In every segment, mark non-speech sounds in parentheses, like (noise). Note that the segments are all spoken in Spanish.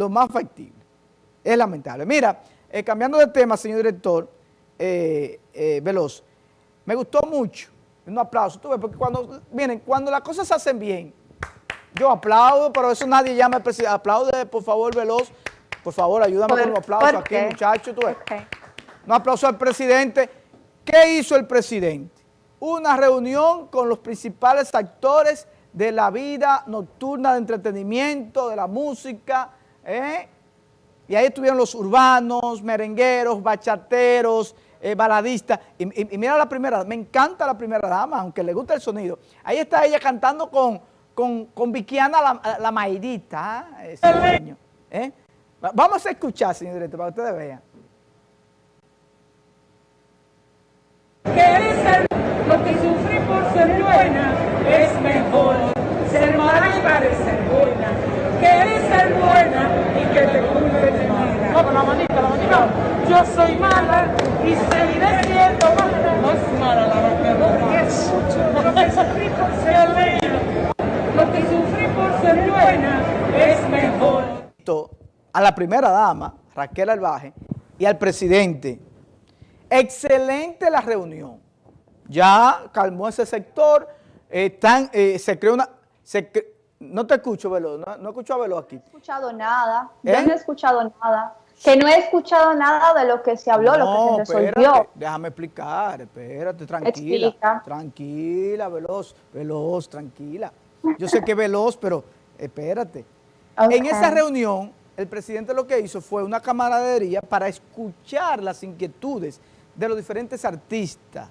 lo más factible. Es lamentable. Mira, eh, cambiando de tema, señor director, eh, eh, Veloz, me gustó mucho, un aplauso, tú ves, porque cuando, miren, cuando las cosas se hacen bien, yo aplaudo, pero eso nadie llama al presidente, aplaude, por favor, Veloz, por favor, ayúdame con los aplausos aquí, muchachos, tú ves. Un aplauso al presidente. ¿Qué hizo el presidente? Una reunión con los principales actores de la vida nocturna de entretenimiento, de la música, ¿eh? y ahí estuvieron los urbanos, merengueros, bachateros, eh, baladistas, y, mira la primera, me encanta la primera dama, aunque le gusta el sonido, ahí está ella cantando con, con, con Vikiana la, la Maidita, ¿eh? ¿eh? Vamos a escuchar, señor director, para que ustedes vean. lo que sufrí por ser buena es mejor ser mala y parecer buena. Quieres ser buena y que te culpe de mala. No, la manita, la manita. Yo soy mala y seguiré siendo mala. No es mala la Es lo que (laughs) sufrí por ser buena. Lo que sufrí por ser buena es mejor. A la primera dama, Raquel Albaje, y al presidente. Excelente la reunión. Ya calmó ese sector, están, eh, se creó una... no te escucho, Velo, no, no escucho a Velo aquí. No he escuchado nada, yo ¿Eh? no he escuchado nada. Que no he escuchado nada de lo que se habló, lo que se resolvió. déjame explicar, espérate, tranquila. Tranquila, Veloz, Veloz, tranquila. Yo sé que Veloz, pero espérate. En esa reunión, el presidente lo que hizo fue una camaradería para escuchar las inquietudes de los diferentes artistas.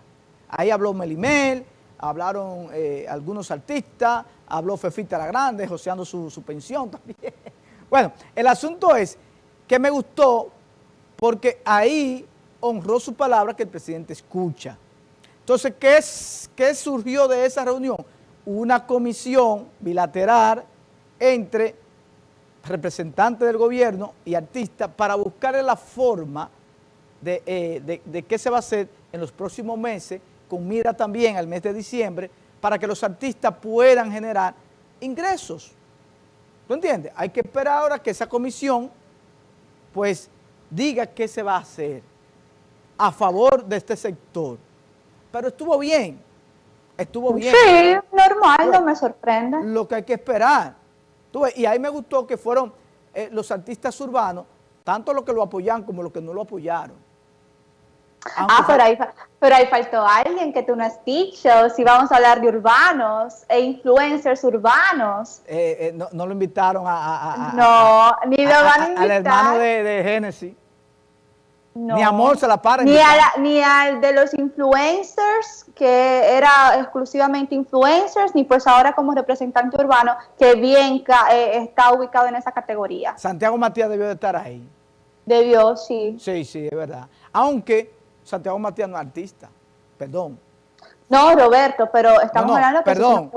Ahí habló Melimel, hablaron eh, algunos artistas, habló Fefita la Grande, joseando su, su pensión (laughs) también. Bueno, el asunto es que me gustó porque ahí honró su palabra que el presidente escucha. Entonces, ¿qué, es, ¿qué surgió de esa reunión? Una comisión bilateral entre representantes del gobierno y artistas para buscar la forma de, eh, de, de qué se va a hacer en los próximos meses con mira también al mes de diciembre, para que los artistas puedan generar ingresos. ¿Tú entiendes? Hay que esperar ahora que esa comisión, pues, diga qué se va a hacer a favor de este sector. Pero estuvo bien, estuvo bien. Sí, normal, no me sorprende. Lo que hay que esperar. y ahí me gustó que fueron eh, los artistas urbanos, tanto los que lo apoyan como los que no lo apoyaron ah, pero ahí, pero ahí faltó alguien que tú no has dicho, si vamos a hablar de urbanos e influencers urbanos. Eh, eh, no, no, lo invitaron a... no, ni lo van a invitar. Al hermano de, de Genesis. Ni amor se la para. Ni, ni, al de los influencers, que era exclusivamente influencers, ni pues ahora como representante urbano, que bien eh, está ubicado en esa categoría. Santiago Matías debió de estar ahí. Debió, sí. Sí, sí, es verdad. Aunque Santiago Matías no es artista, perdón. No, Roberto, pero estamos hablando que perdón,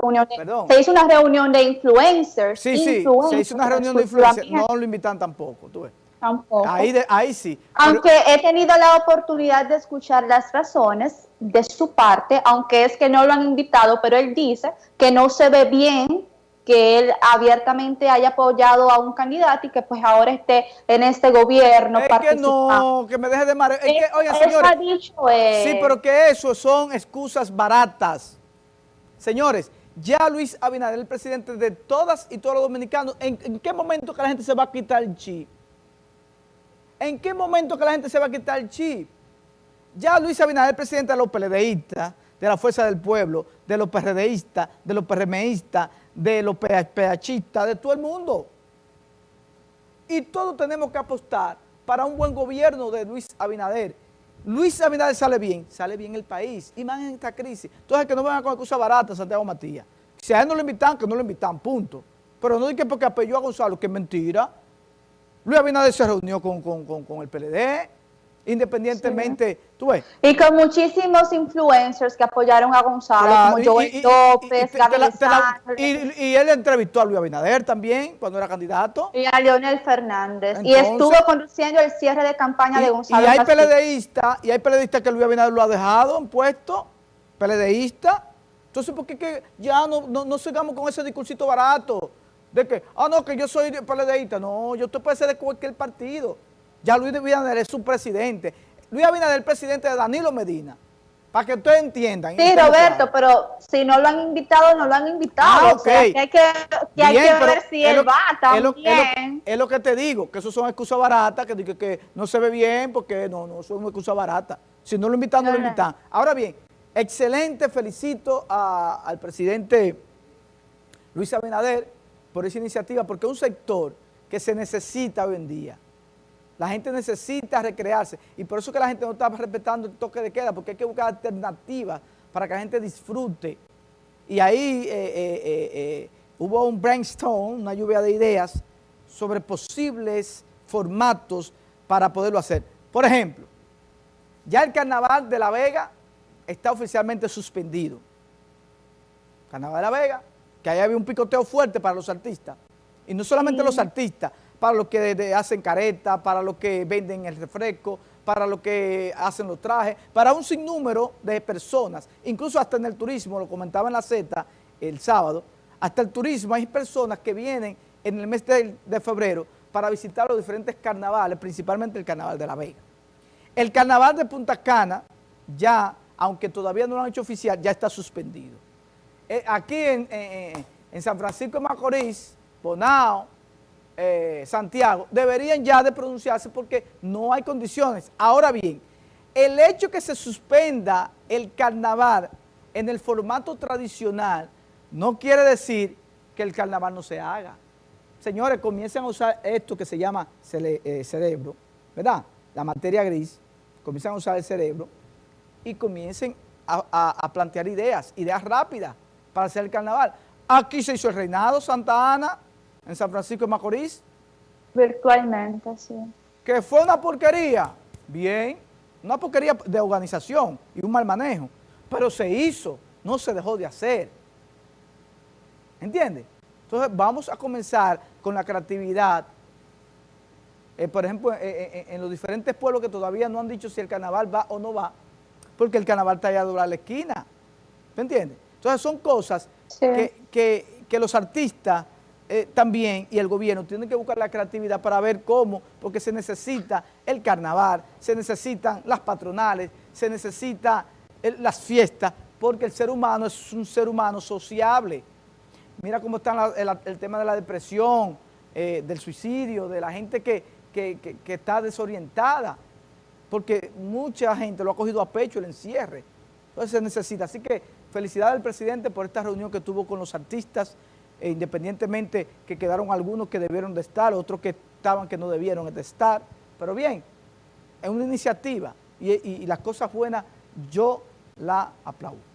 se, hizo una reunión de influencers. Sí, sí, se hizo una reunión de influencers, no lo invitan tampoco, tú ves. Tampoco. Ahí, ahí sí. Aunque he tenido la oportunidad de escuchar las razones de su parte, aunque es que no lo han invitado, pero él dice que no se ve bien que él abiertamente haya apoyado a un candidato y que pues ahora esté en este gobierno es que no, que me deje de marear. Es que, señores, dicho sí, pero que eso son excusas baratas. Señores, ya Luis Abinader, el presidente de todas y todos los dominicanos, ¿en, qué momento que la gente se va a quitar el chip? ¿En qué momento que la gente se va a quitar el chip? Ya Luis Abinader, el presidente de los PLDistas, de la Fuerza del Pueblo, de los PRDistas, de los PRMistas, de los PHistas, de todo el mundo. Y todos tenemos que apostar para un buen gobierno de Luis Abinader. Luis Abinader sale bien, sale bien el país, y más en esta crisis. Entonces, que no vengan con excusas baratas, Santiago Matías. Si a él no lo invitan, que no lo invitan, punto. Pero no que porque apelló a Gonzalo, que es mentira. Luis Abinader se reunió con, con, con, con el PLD, independientemente, tú ves. Y con muchísimos influencers que apoyaron a Gonzalo, como Joel López, y, y, él entrevistó a Luis Abinader también, cuando era candidato. Y a Leonel Fernández. y estuvo conduciendo el cierre de campaña de Gonzalo. Y hay PLDistas, y hay PLDistas que Luis Abinader lo ha dejado en puesto, PLDista. Entonces, ¿por qué que ya no, no, no sigamos con ese discursito barato? de que, ah, no, que yo soy PLDista. No, yo te puede ser de cualquier partido. Ya Luis Abinader es su presidente. Luis Abinader es el presidente de Danilo Medina. Para que ustedes entiendan. Sí, Roberto, pero si no lo han invitado, no lo han invitado. Ah, okay. hay que, que, hay que ver si él va también. Es lo, que te digo, que eso son excusas baratas, que, que no se ve bien, porque no, no, son excusas baratas. Si no lo invitan, no lo invitan. Ahora bien, excelente, felicito al presidente Luis Abinader por esa iniciativa, porque es un sector que se necesita hoy en día. La gente necesita recrearse y por eso que la gente no está respetando el toque de queda, porque hay que buscar alternativas para que la gente disfrute. Y ahí eh, eh, eh, hubo un brainstorm, una lluvia de ideas sobre posibles formatos para poderlo hacer. Por ejemplo, ya el Carnaval de La Vega está oficialmente suspendido. Carnaval de La Vega, que ahí había un picoteo fuerte para los artistas. Y no solamente los artistas, para los que hacen careta, para los que venden el refresco, para los que hacen los trajes, para un sinnúmero de personas, incluso hasta en el turismo, lo comentaba en la Z el sábado, hasta el turismo hay personas que vienen en el mes de, febrero para visitar los diferentes carnavales, principalmente el carnaval de La Vega. El carnaval de Punta Cana ya, aunque todavía no lo han hecho oficial, ya está suspendido. Eh, aquí en, San Francisco de Macorís, Bonao, eh, Santiago, deberían ya de pronunciarse porque no hay condiciones. Ahora bien, el hecho que se suspenda el carnaval en el formato tradicional no quiere decir que el carnaval no se haga. Señores, comiencen a usar esto que se llama eh, cerebro, ¿verdad? La materia gris, comiencen a usar el cerebro y comiencen a, plantear ideas, ideas rápidas para hacer el carnaval. Aquí se hizo el reinado Santa Ana, en San Francisco de Macorís. Virtualmente, sí. Que fue una porquería, bien, una porquería de organización y un mal manejo, pero se hizo, no se dejó de hacer. ¿Entiendes? Entonces vamos a comenzar con la creatividad eh, por ejemplo, eh, eh, en los diferentes pueblos que todavía no han dicho si el carnaval va o no va, porque el carnaval está allá a la esquina, ¿me entiendes? Entonces son cosas que, los artistas también y el gobierno tienen que buscar la creatividad para ver cómo, porque se necesita el carnaval, se necesitan las patronales, se necesita las fiestas, porque el ser humano es un ser humano sociable. Mira cómo está el, tema de la depresión, del suicidio, de la gente que, que, está desorientada, porque mucha gente lo ha cogido a pecho el encierre. Entonces se necesita. Así que felicidades al presidente por esta reunión que tuvo con los artistas, e independientemente que quedaron algunos que debieron de estar, otros que estaban que no debieron de estar. Pero bien, es una iniciativa y, y las cosas buenas yo la aplaudo.